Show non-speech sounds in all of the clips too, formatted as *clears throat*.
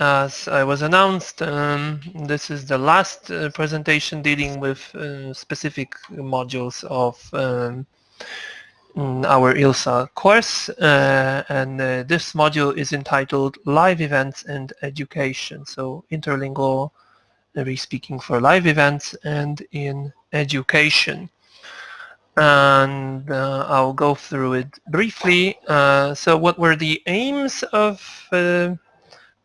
as I was announced, um, this is the last uh, presentation dealing with uh, specific modules of um, our ILSA course, uh, and uh, this module is entitled Live Events and Education, so interlingual re-speaking for live events and in education and uh, I'll go through it briefly. Uh, so what were the aims of uh,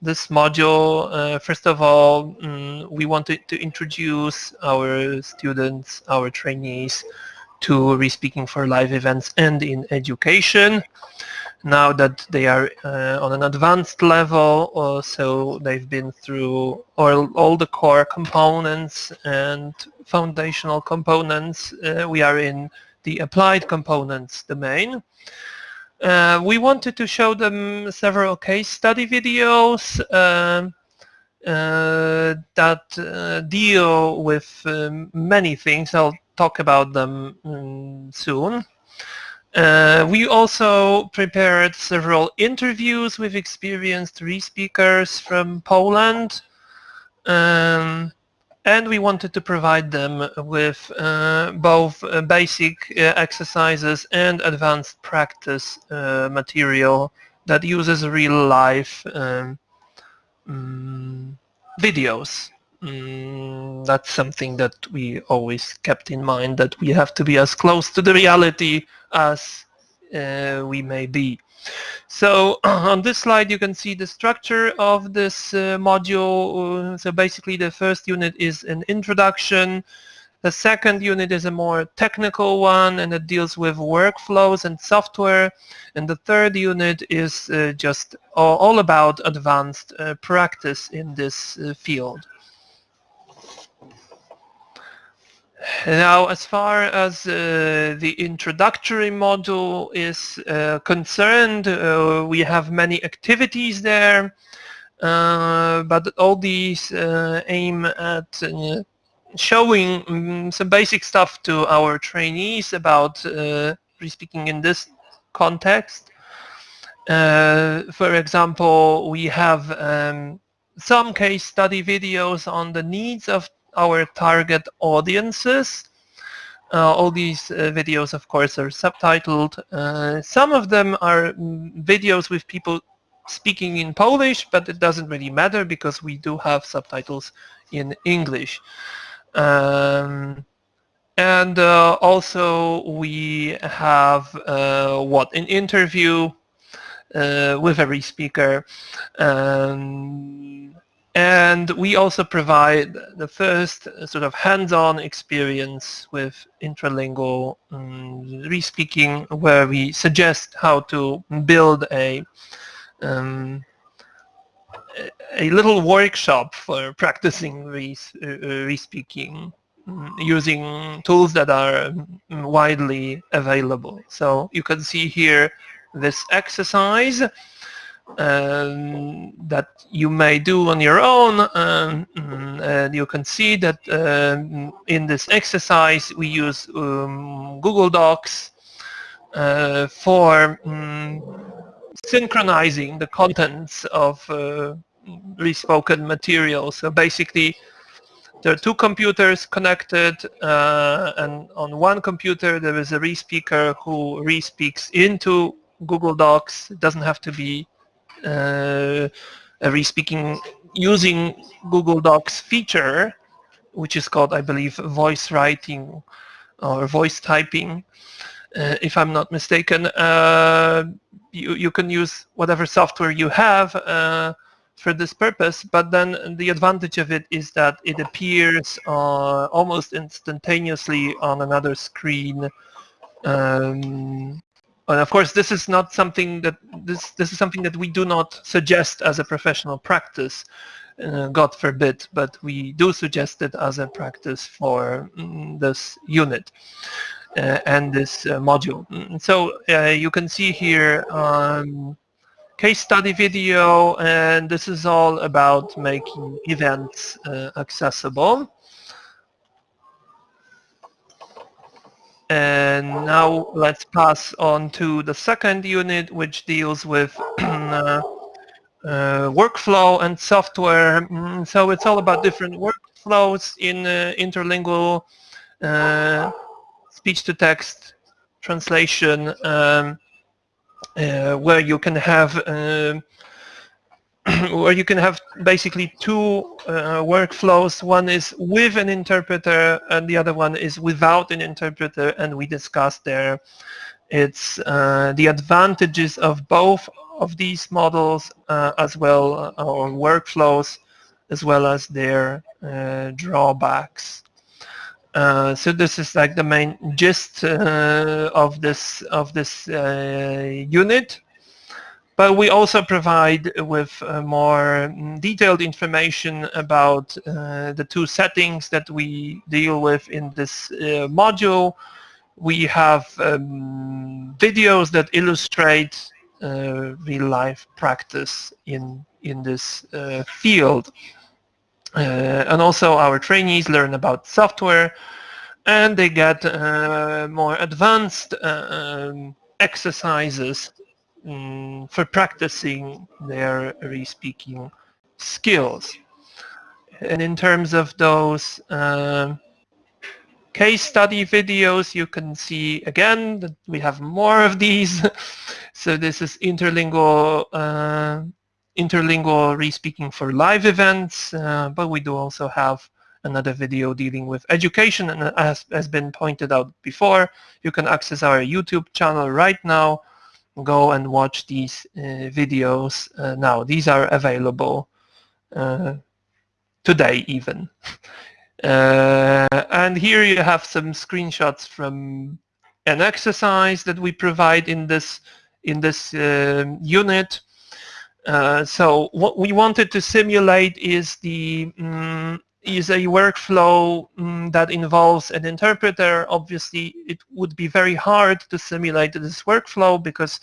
this module? Uh, first of all, um, we wanted to introduce our students, our trainees to re-speaking for live events and in education. Now that they are uh, on an advanced level, uh, so they've been through all, all the core components and foundational components, we are in the applied components domain. Uh, we wanted to show them several case study videos uh, uh, that uh, deal with um, many things. I'll talk about them um, soon. Uh, we also prepared several interviews with experienced re-speakers from Poland. Um, and we wanted to provide them with uh, both uh, basic uh, exercises and advanced practice uh, material that uses real life um, um, videos. Mm, that's something that we always kept in mind that we have to be as close to the reality as uh, we may be. So *clears throat* on this slide you can see the structure of this uh, module. Uh, so basically the first unit is an introduction. The second unit is a more technical one and it deals with workflows and software. And the third unit is uh, just all, about advanced uh, practice in this uh, field. Now, as far as uh, the introductory module is uh, concerned, uh, we have many activities there, uh, but all these uh, aim at uh, showing um, some basic stuff to our trainees about speaking in this context. for example, we have um, some case study videos on the needs of our target audiences. Uh, all these uh, videos, of course, are subtitled. Uh, some of them are mm, videos with people speaking in Polish, but it doesn't really matter because we do have subtitles in English. Um, and uh, also we have uh, what an interview uh, with every speaker um, and we also provide the first sort of hands-on experience with intralingual um, re-speaking where we suggest how to build a um, a little workshop for practicing re-speaking um, using tools that are um, widely available. So you can see here this exercise um, that you may do on your own um, and you can see that um, in this exercise we use um, Google Docs uh, for um, synchronizing the contents of uh, re-spoken material so basically there are two computers connected uh, and on one computer there is a re-speaker who re-speaks into Google Docs. It doesn't have to be re-speaking using Google Docs feature, which is called, I believe, voice writing or voice typing, uh, if I'm not mistaken. Uh, you, you can use whatever software you have uh, for this purpose, but then the advantage of it is that it appears uh, almost instantaneously on another screen um, and of course, this is not something that this this is something that we do not suggest as a professional practice, uh, God forbid, but we do suggest it as a practice for mm, this unit uh, and this uh, module. Mm, so uh, you can see here um, case study video, and this is all about making events uh, accessible. And now let's pass on to the second unit, which deals with *clears throat* uh, uh, workflow and software. Mm, so it's all about different workflows in uh, interlingual uh, speech-to-text translation um, uh, where you can have um, *clears throat* where you can have basically two uh, workflows. One is with an interpreter and the other one is without an interpreter and we discussed there it's uh, the advantages of both of these models uh, as well uh, or workflows as well as their uh, drawbacks. Uh, so this is like the main gist of this of this unit. But we also provide with more detailed information about the two settings that we deal with in this module. We have um, videos that illustrate uh, real life practice in in this uh, field. Uh, and also our trainees learn about software and they get more advanced um, exercises um, for practicing their re-speaking skills. And in terms of those uh, case study videos, you can see again that we have more of these. *laughs* so this is interlingual uh, interlingual re-speaking for live events, uh, but we do also have another video dealing with education and as has been pointed out before, you can access our YouTube channel right now. Go and watch these uh, videos uh, now. These are available uh, today even. *laughs* And here you have some screenshots from an exercise that we provide in this in this uh, unit. Uh, so what we wanted to simulate is the um, is a workflow um, that involves an interpreter. Obviously, it would be very hard to simulate this workflow because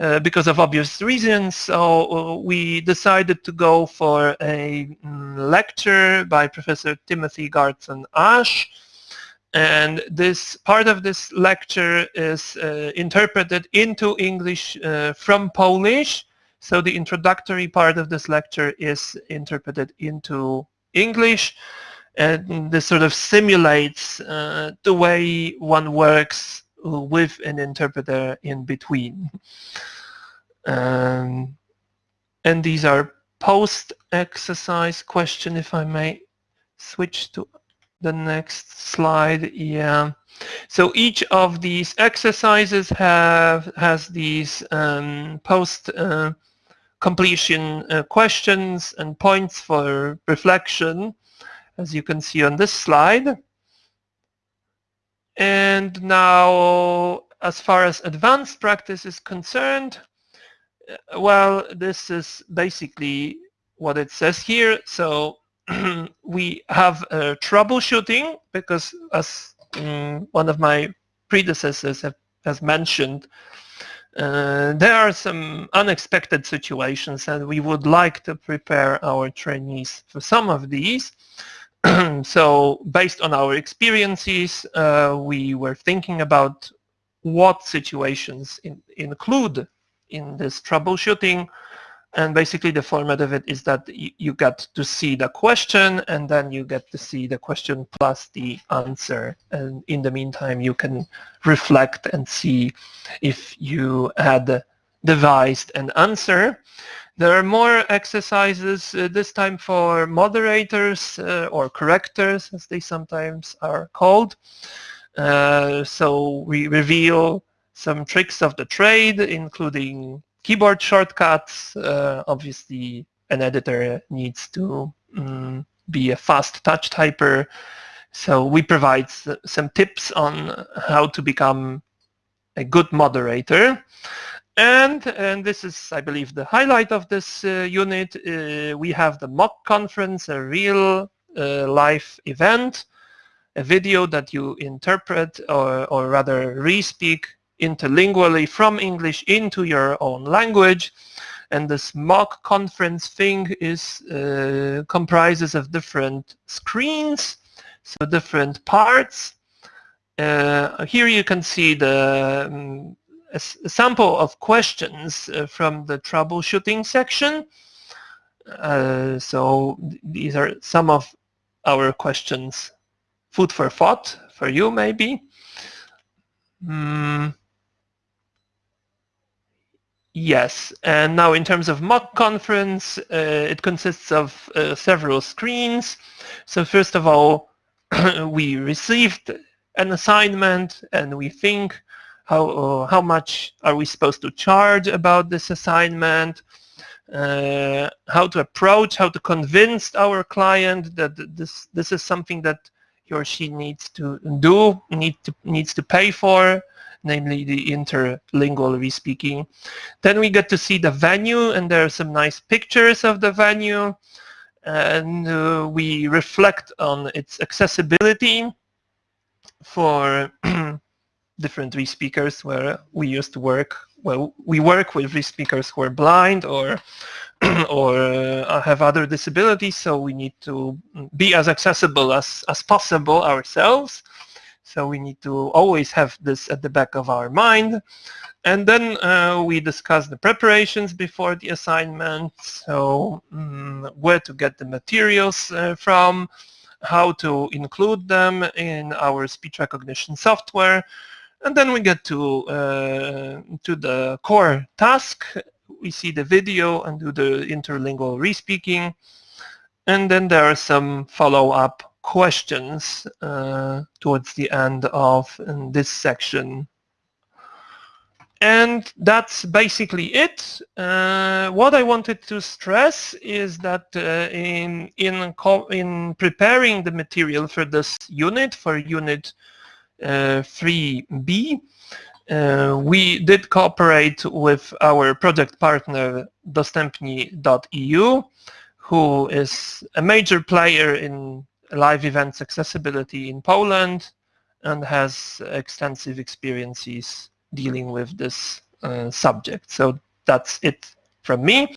uh, because of obvious reasons. So uh, we decided to go for a um, lecture by Professor Timothy Garton Ash. And this part of this lecture is uh, interpreted into English uh, from Polish. So the introductory part of this lecture is interpreted into English. And this sort of simulates uh, the way one works with an interpreter in between. Um, and these are post-exercise question, if I may switch to the next slide. Yeah. So each of these exercises have has these um, post uh, completion uh, questions and points for reflection, as you can see on this slide. And now, as far as advanced practice is concerned, uh, well, this is basically what it says here. So *clears throat* we have uh, troubleshooting because as um, one of my predecessors have, has mentioned, uh, there are some unexpected situations and we would like to prepare our trainees for some of these. *clears throat* so based on our experiences, uh, we were thinking about what situations in, include in this troubleshooting and basically the format of it is that you, get to see the question and then you get to see the question plus the answer and in the meantime you can reflect and see if you had devised an answer there are more exercises, uh, this time for moderators uh, or correctors, as they sometimes are called. Uh, so we reveal some tricks of the trade, including keyboard shortcuts. Uh, obviously, an editor needs to um, be a fast touch typer. So we provide some tips on how to become a good moderator. And, and this is, I believe, the highlight of this uh, unit. Uh, we have the mock conference, a real uh, live event, a video that you interpret or, or rather re-speak interlingually from English into your own language. And this mock conference thing is uh, comprises of different screens, so different parts. Uh, here you can see the um, a, sample of questions uh, from the troubleshooting section. Uh, so these are some of our questions, food for thought for you maybe. Mm. Yes, and now in terms of mock conference, uh, it consists of uh, several screens. So first of all, *clears throat* we received an assignment and we think how, uh, how much are we supposed to charge about this assignment, uh, how to approach, how to convince our client that this, this is something that he or she needs to do, need to, needs to pay for, namely the interlingual respeaking. Then we get to see the venue and there are some nice pictures of the venue and uh, we reflect on its accessibility for *clears throat* different respeakers where we used to work. Well, we work with respeakers who are blind or *clears throat* or uh, have other disabilities, so we need to be as accessible as, as possible ourselves. So we need to always have this at the back of our mind. And then uh, we discuss the preparations before the assignment, so um, where to get the materials uh, from, how to include them in our speech recognition software, and then we get to uh, to the core task. We see the video and do the interlingual respeaking, and then there are some follow-up questions uh, towards the end of this section. And that's basically it. Uh, what I wanted to stress is that uh, in, in, in preparing the material for this unit, for unit 3B, uh, uh, we did cooperate with our project partner dostępni.eu, who is a major player in live events accessibility in Poland and has extensive experiences dealing with this uh, subject. So that's it from me.